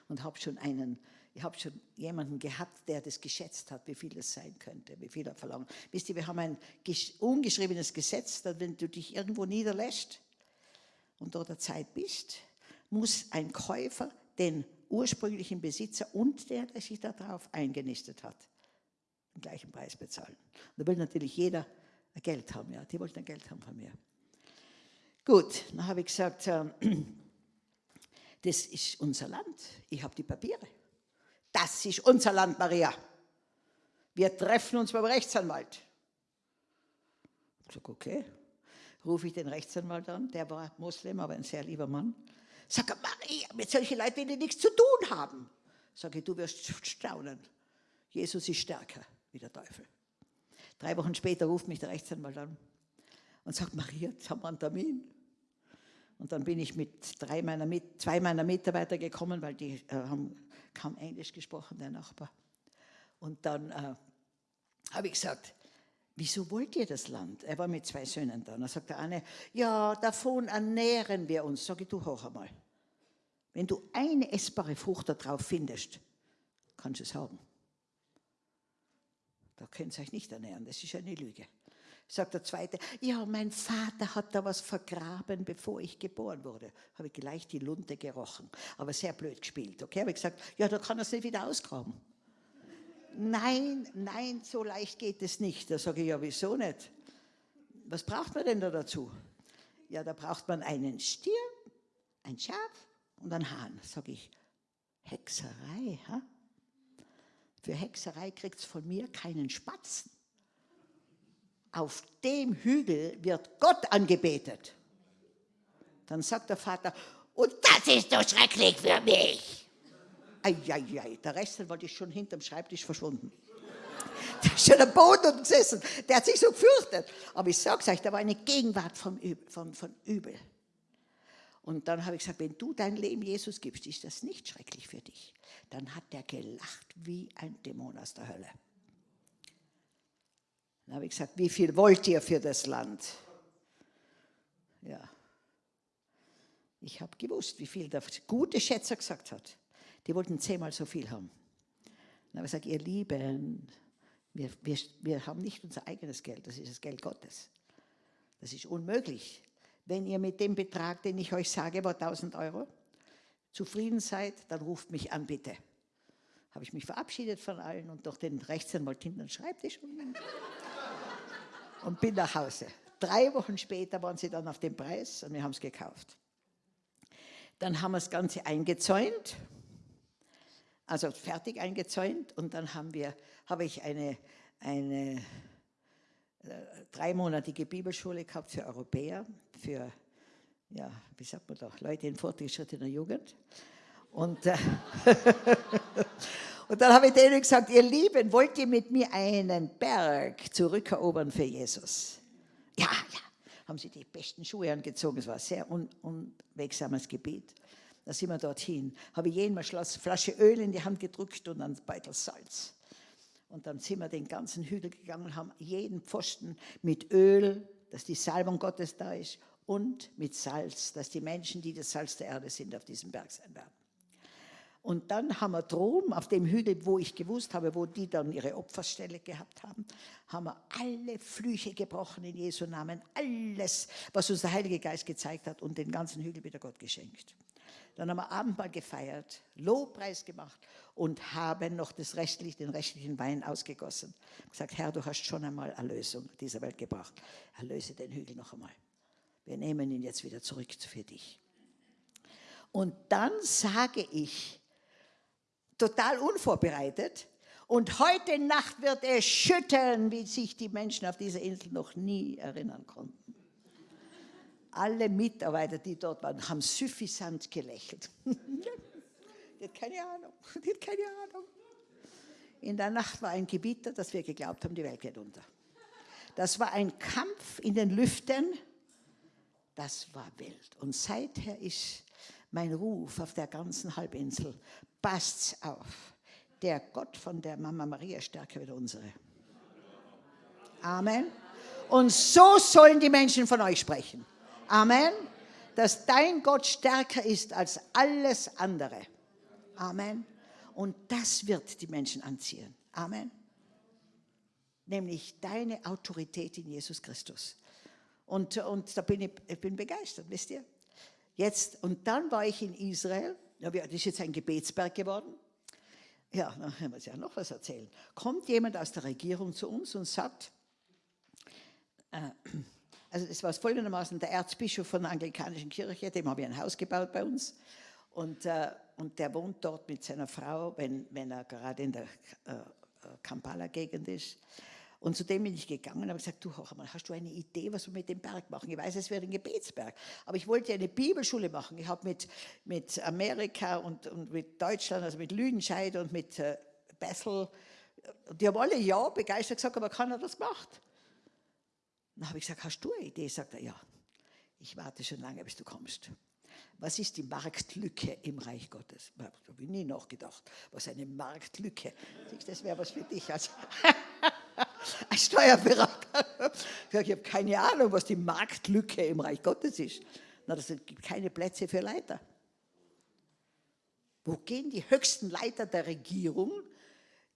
Und habe schon einen, ich habe schon jemanden gehabt, der das geschätzt hat, wie viel es sein könnte, wie viel er verlangt. Wisst ihr, wir haben ein ungeschriebenes Gesetz, dass wenn du dich irgendwo niederlässt dort der Zeit bist, muss ein Käufer den ursprünglichen Besitzer und der, der sich darauf eingenistet hat, den gleichen Preis bezahlen. Und da will natürlich jeder Geld haben, ja. Die wollten Geld haben von mir. Gut, dann habe ich gesagt, äh, das ist unser Land. Ich habe die Papiere. Das ist unser Land, Maria. Wir treffen uns beim Rechtsanwalt. Ich sage, okay. Rufe ich den Rechtsanwalt an, der war Moslem, aber ein sehr lieber Mann. Sage, Maria, mit solchen Leuten will ich nichts zu tun haben. Sage, du wirst staunen. Jesus ist stärker wie der Teufel. Drei Wochen später ruft mich der Rechtsanwalt an und sagt, Maria, jetzt haben wir einen Termin. Und dann bin ich mit drei meiner, zwei meiner Mitarbeiter gekommen, weil die äh, haben kaum Englisch gesprochen, der Nachbar. Und dann äh, habe ich gesagt, wieso wollt ihr das Land? Er war mit zwei Söhnen da. Dann sagt der eine, ja, davon ernähren wir uns. Sag ich, du hoch einmal. Wenn du eine essbare Frucht da drauf findest, kannst du es haben. Da könnt ihr euch nicht ernähren, das ist eine Lüge. Sagt der Zweite, ja, mein Vater hat da was vergraben, bevor ich geboren wurde. Habe ich gleich die Lunte gerochen, aber sehr blöd gespielt. Okay, habe ich gesagt, ja, da kann er es nicht wieder ausgraben. Nein, nein, so leicht geht es nicht. Da sage ich, ja, wieso nicht? Was braucht man denn da dazu? Ja, da braucht man einen Stier, ein Schaf und einen Hahn. Sage ich, Hexerei, ha? Für Hexerei kriegt es von mir keinen Spatzen auf dem Hügel wird Gott angebetet. Dann sagt der Vater, Und das ist doch schrecklich für mich. Eieiei, der Rest war schon hinterm Schreibtisch verschwunden. Der ist schon am Boden gesessen. Der hat sich so gefürchtet. Aber ich sag's euch, da war eine Gegenwart vom Übel, von, von Übel. Und dann habe ich gesagt, wenn du dein Leben Jesus gibst, ist das nicht schrecklich für dich. Dann hat der gelacht wie ein Dämon aus der Hölle. Dann habe ich gesagt, wie viel wollt ihr für das Land? Ja. Ich habe gewusst, wie viel der gute Schätzer gesagt hat. Die wollten zehnmal so viel haben. Dann habe ich gesagt, ihr Lieben, wir, wir, wir haben nicht unser eigenes Geld, das ist das Geld Gottes. Das ist unmöglich. Wenn ihr mit dem Betrag, den ich euch sage, war 1000 Euro, zufrieden seid, dann ruft mich an, bitte. Habe ich mich verabschiedet von allen und durch den Rechtsanwalt hinten den Schreibtisch und, und bin nach Hause. Drei Wochen später waren sie dann auf dem Preis und wir haben es gekauft. Dann haben wir das Ganze eingezäunt, also fertig eingezäunt und dann haben wir, habe ich eine, eine äh, dreimonatige Bibelschule gehabt für Europäer, für, ja, wie sagt man da, Leute in fortgeschrittener Jugend. Und, äh, und dann habe ich denen gesagt, ihr Lieben, wollt ihr mit mir einen Berg zurückerobern für Jesus? Ja, ja, haben sie die besten Schuhe angezogen. Es war ein sehr un unwegsames Gebiet. Da sind wir dorthin. Habe ich jedem eine Flasche Öl in die Hand gedrückt und einen Beutel Salz. Und dann sind wir den ganzen Hügel gegangen, haben jeden Pfosten mit Öl, dass die Salbung Gottes da ist, und mit Salz, dass die Menschen, die das Salz der Erde sind, auf diesem Berg sein werden. Und dann haben wir droben, auf dem Hügel, wo ich gewusst habe, wo die dann ihre Opferstelle gehabt haben, haben wir alle Flüche gebrochen in Jesu Namen, alles, was uns der Heilige Geist gezeigt hat und den ganzen Hügel wieder Gott geschenkt. Dann haben wir Abendmahl gefeiert, Lobpreis gemacht und haben noch das restlich, den restlichen Wein ausgegossen. Gesagt, Herr, du hast schon einmal Erlösung dieser Welt gebracht. Erlöse den Hügel noch einmal. Wir nehmen ihn jetzt wieder zurück für dich. Und dann sage ich, total unvorbereitet, und heute Nacht wird es schütteln, wie sich die Menschen auf dieser Insel noch nie erinnern konnten. Alle Mitarbeiter, die dort waren, haben suffisant gelächelt. die hat keine Ahnung, die hat keine Ahnung. In der Nacht war ein Gebiet, dass wir geglaubt haben, die Welt geht unter. Das war ein Kampf in den Lüften, das war wild. Und seither ist mein Ruf auf der ganzen Halbinsel, passt's auf, der Gott von der Mama Maria stärker wie der unsere. Amen. Und so sollen die Menschen von euch sprechen. Amen. Dass dein Gott stärker ist als alles andere. Amen. Und das wird die Menschen anziehen. Amen. Nämlich deine Autorität in Jesus Christus. Und, und da bin ich, ich bin begeistert, wisst ihr? Jetzt, und dann war ich in Israel, das ist jetzt ein Gebetsberg geworden. Ja, dann muss ich ja noch was erzählen. Kommt jemand aus der Regierung zu uns und sagt, äh, also es war folgendermaßen der Erzbischof von der anglikanischen Kirche, dem habe ich ein Haus gebaut bei uns. Und, äh, und der wohnt dort mit seiner Frau, wenn, wenn er gerade in der äh, Kampala-Gegend ist. Und zu dem bin ich gegangen und habe gesagt, du, mal, hast du eine Idee, was wir mit dem Berg machen? Ich weiß, es wäre ein Gebetsberg, aber ich wollte eine Bibelschule machen. Ich habe mit, mit Amerika und, und mit Deutschland, also mit Lüdenscheid und mit äh, Bethel, die haben alle ja begeistert gesagt, aber keiner hat das gemacht. Dann habe ich gesagt, hast du eine Idee? Sagt er, ja. Ich warte schon lange, bis du kommst. Was ist die Marktlücke im Reich Gottes? Da habe ich nie nachgedacht. Was eine Marktlücke? Das wäre was für dich als, als Steuerberater. Ich habe keine Ahnung, was die Marktlücke im Reich Gottes ist. Na, das gibt keine Plätze für Leiter. Wo gehen die höchsten Leiter der Regierung,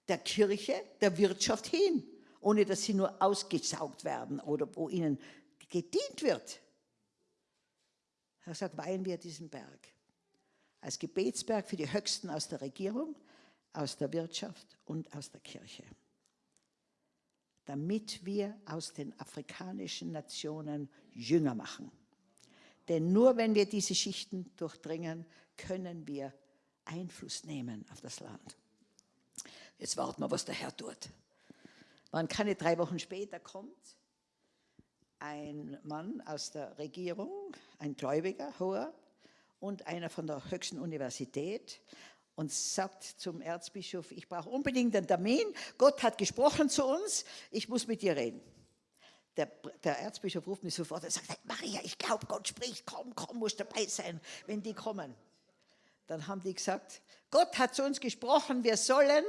der Kirche, der Wirtschaft hin? Ohne dass sie nur ausgesaugt werden oder wo ihnen gedient wird. Er sagt, weihen wir diesen Berg. Als Gebetsberg für die Höchsten aus der Regierung, aus der Wirtschaft und aus der Kirche. Damit wir aus den afrikanischen Nationen Jünger machen. Denn nur wenn wir diese Schichten durchdringen, können wir Einfluss nehmen auf das Land. Jetzt warten wir, was der Herr tut. Waren keine drei Wochen später kommt ein Mann aus der Regierung, ein Gläubiger, hoher, und einer von der höchsten Universität und sagt zum Erzbischof, ich brauche unbedingt einen Termin, Gott hat gesprochen zu uns, ich muss mit dir reden. Der, der Erzbischof ruft mich sofort und sagt, Maria, ich glaube, Gott spricht, komm, komm, musst dabei sein, wenn die kommen. Dann haben die gesagt, Gott hat zu uns gesprochen, wir sollen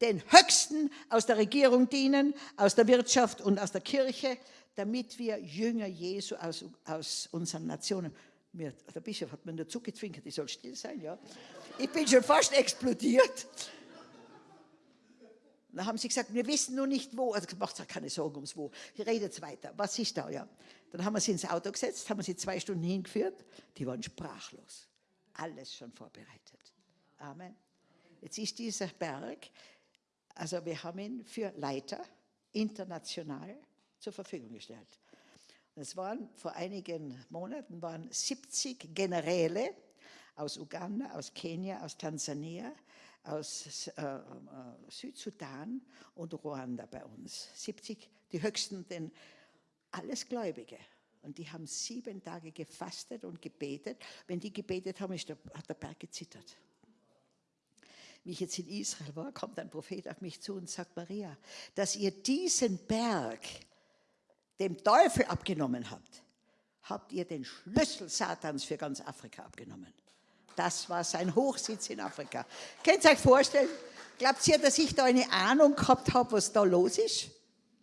den Höchsten aus der Regierung dienen, aus der Wirtschaft und aus der Kirche, damit wir Jünger Jesu aus, aus unseren Nationen. Mir, der Bischof hat mir nur zugezwinkert, ich soll still sein, ja. Ich bin schon fast explodiert. Dann haben sie gesagt, wir wissen nur nicht wo. Also macht euch keine Sorgen ums Wo. Redet weiter. Was ist da, ja? Dann haben wir sie ins Auto gesetzt, haben sie zwei Stunden hingeführt. Die waren sprachlos. Alles schon vorbereitet. Amen. Jetzt ist dieser Berg, also wir haben ihn für Leiter international zur Verfügung gestellt. Es waren vor einigen Monaten waren 70 Generäle aus Uganda, aus Kenia, aus Tansania, aus äh, äh, Südsudan und Ruanda bei uns. 70, die höchsten, denn alles Gläubige. Und die haben sieben Tage gefastet und gebetet. Wenn die gebetet haben, der, hat der Berg gezittert. Wie ich jetzt in Israel war, kommt ein Prophet auf mich zu und sagt, Maria, dass ihr diesen Berg dem Teufel abgenommen habt, habt ihr den Schlüssel Satans für ganz Afrika abgenommen. Das war sein Hochsitz in Afrika. Könnt ihr euch vorstellen? Glaubt ihr, dass ich da eine Ahnung gehabt habe, was da los ist?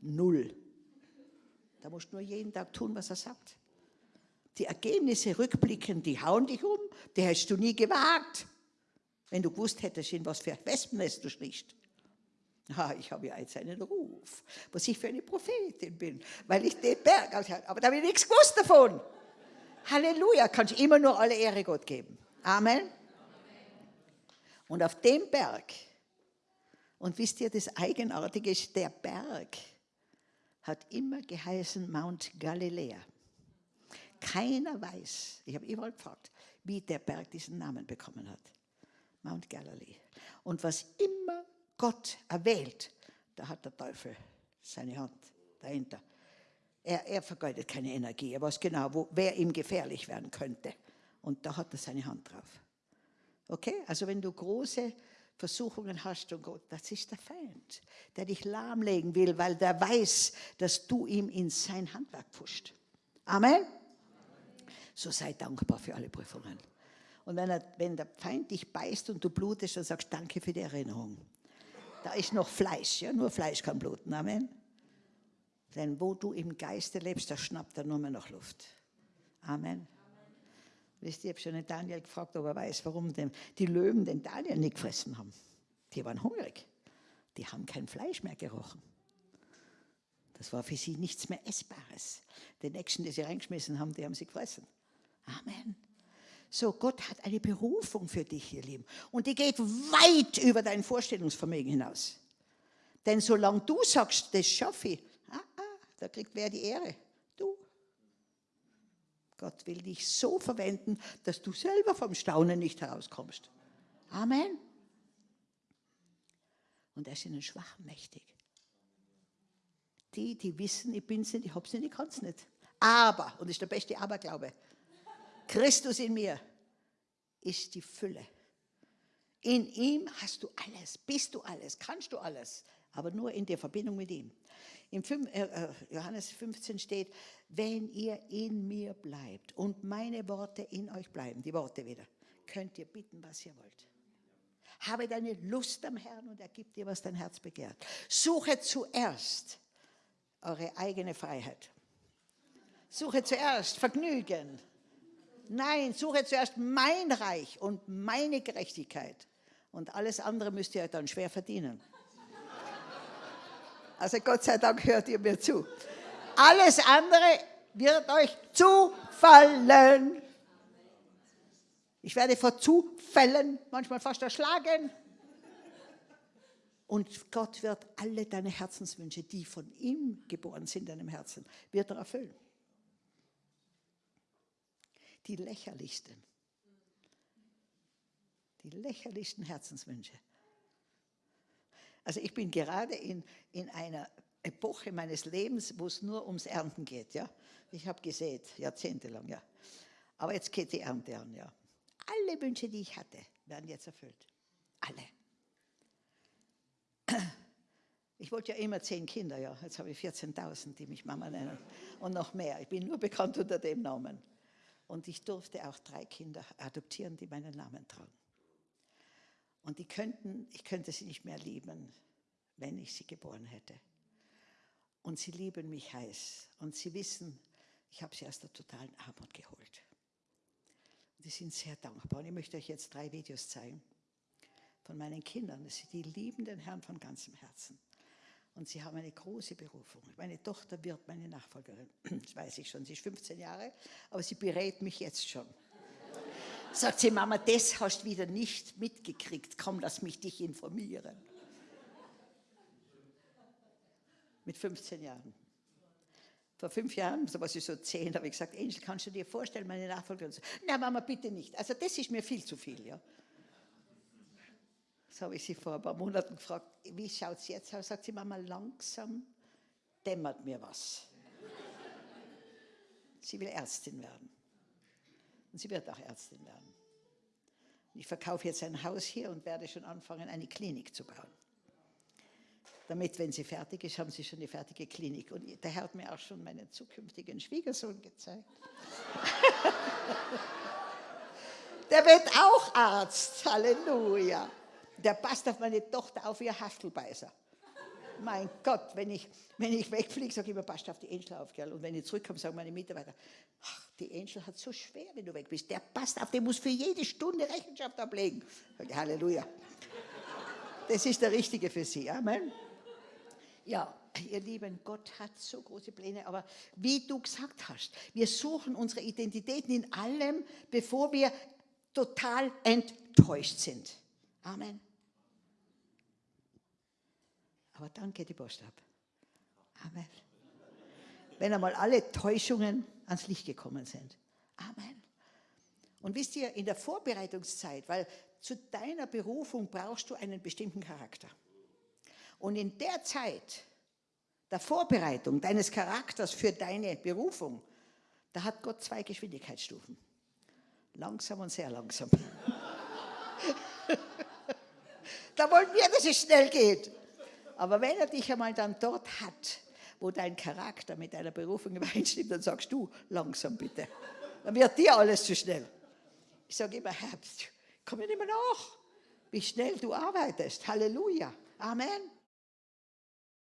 Null. Da musst du nur jeden Tag tun, was er sagt. Die Ergebnisse rückblickend, die hauen dich um, die hättest du nie gewagt, wenn du gewusst hättest, in was für Wespennest du schlicht. Ha, ich habe ja jetzt einen Ruf, was ich für eine Prophetin bin, weil ich den Berg aushalte. Aber da habe ich nichts gewusst davon. Halleluja, kannst du immer nur alle Ehre Gott geben. Amen. Und auf dem Berg, und wisst ihr, das Eigenartige ist, der Berg hat immer geheißen Mount Galiläa. Keiner weiß, ich habe überall gefragt, wie der Berg diesen Namen bekommen hat. Mount Galilee. Und was immer Gott erwählt, da hat der Teufel seine Hand dahinter. Er, er vergeudet keine Energie. Er weiß genau, wo, wer ihm gefährlich werden könnte. Und da hat er seine Hand drauf. Okay? Also wenn du große Versuchungen hast und Gott, das ist der Feind, der dich lahmlegen will, weil der weiß, dass du ihm in sein Handwerk pusht. Amen? So sei dankbar für alle Prüfungen. Und wenn, er, wenn der Feind dich beißt und du blutest, dann sagst du Danke für die Erinnerung. Da ist noch Fleisch, ja, nur Fleisch kann bluten. Amen. Denn wo du im Geiste lebst, da schnappt er nur mehr noch Luft. Amen. Wisst ihr, ich habe schon den Daniel gefragt, ob er weiß, warum die Löwen den Daniel nicht gefressen haben. Die waren hungrig. Die haben kein Fleisch mehr gerochen. Das war für sie nichts mehr Essbares. Die Nächsten, die sie reingeschmissen haben, die haben sie gefressen. Amen. So, Gott hat eine Berufung für dich, ihr Lieben. Und die geht weit über dein Vorstellungsvermögen hinaus. Denn solange du sagst, das schaffe ich, ah, ah, da kriegt wer die Ehre. Du. Gott will dich so verwenden, dass du selber vom Staunen nicht herauskommst. Amen. Und er ist in den Schwachen mächtig. Die, die wissen, ich bin's nicht, ich hab's nicht, ich kann's nicht. Aber, und das ist der beste Aberglaube, Christus in mir ist die Fülle. In ihm hast du alles, bist du alles, kannst du alles, aber nur in der Verbindung mit ihm. Im äh, äh, Johannes 15 steht, wenn ihr in mir bleibt und meine Worte in euch bleiben, die Worte wieder, könnt ihr bitten, was ihr wollt. Habe deine Lust am Herrn und er gibt dir, was dein Herz begehrt. Suche zuerst eure eigene Freiheit. Suche zuerst Vergnügen, Nein, suche zuerst mein Reich und meine Gerechtigkeit. Und alles andere müsst ihr dann schwer verdienen. Also Gott sei Dank hört ihr mir zu. Alles andere wird euch zufallen. Ich werde vor Zufällen manchmal fast erschlagen. Und Gott wird alle deine Herzenswünsche, die von ihm geboren sind, in deinem Herzen, wird er erfüllen die lächerlichsten. Die lächerlichsten Herzenswünsche. Also ich bin gerade in, in einer Epoche meines Lebens, wo es nur ums Ernten geht. Ja? Ich habe gesät, jahrzehntelang, ja. Aber jetzt geht die Ernte an, ja. Alle Wünsche, die ich hatte, werden jetzt erfüllt. Alle. Ich wollte ja immer zehn Kinder, ja. Jetzt habe ich 14.000, die mich Mama nennen. Und noch mehr. Ich bin nur bekannt unter dem Namen. Und ich durfte auch drei Kinder adoptieren, die meinen Namen tragen. Und die könnten, ich könnte sie nicht mehr lieben, wenn ich sie geboren hätte. Und sie lieben mich heiß. Und sie wissen, ich habe sie aus der totalen Armut geholt. Und die sind sehr dankbar. Und ich möchte euch jetzt drei Videos zeigen von meinen Kindern. Die lieben den Herrn von ganzem Herzen. Und sie haben eine große Berufung. Meine Tochter wird meine Nachfolgerin. Das weiß ich schon. Sie ist 15 Jahre, aber sie berät mich jetzt schon. Sagt sie, Mama, das hast du wieder nicht mitgekriegt. Komm, lass mich dich informieren. Mit 15 Jahren. Vor fünf Jahren, so was ich so zehn, habe ich gesagt, Angel, kannst du dir vorstellen, meine Nachfolgerin? So, Na, Mama, bitte nicht. Also das ist mir viel zu viel, ja. Das habe ich sie vor ein paar Monaten gefragt, wie schaut es jetzt aus? Sagt sie, Mama, langsam dämmert mir was. Sie will Ärztin werden. Und sie wird auch Ärztin werden. Ich verkaufe jetzt ein Haus hier und werde schon anfangen, eine Klinik zu bauen. Damit, wenn sie fertig ist, haben sie schon eine fertige Klinik. Und der Herr hat mir auch schon meinen zukünftigen Schwiegersohn gezeigt. der wird auch Arzt. Halleluja der passt auf meine Tochter auf wie ein Hastelbeißer. Mein Gott, wenn ich, wenn ich wegfliege, sage ich immer, passt auf die Angel auf, gell? Und wenn ich zurückkomme, sagen meine Mitarbeiter, ach, die Angel hat so schwer, wenn du weg bist. Der passt auf, der muss für jede Stunde Rechenschaft ablegen. Ich, Halleluja. Das ist der Richtige für sie. Amen. Ja, ihr Lieben, Gott hat so große Pläne, aber wie du gesagt hast, wir suchen unsere Identitäten in allem, bevor wir total enttäuscht sind. Amen. Aber dann geht die Post ab. Amen. Wenn einmal alle Täuschungen ans Licht gekommen sind. Amen. Und wisst ihr, in der Vorbereitungszeit, weil zu deiner Berufung brauchst du einen bestimmten Charakter. Und in der Zeit der Vorbereitung deines Charakters für deine Berufung, da hat Gott zwei Geschwindigkeitsstufen. Langsam und sehr langsam. da wollen wir, dass es schnell geht. Aber wenn er dich einmal dann dort hat, wo dein Charakter mit deiner Berufung übereinstimmt, dann sagst du, langsam bitte. Dann wird dir alles zu schnell. Ich sage immer, Herr, komm mir nicht mehr nach, wie schnell du arbeitest. Halleluja. Amen.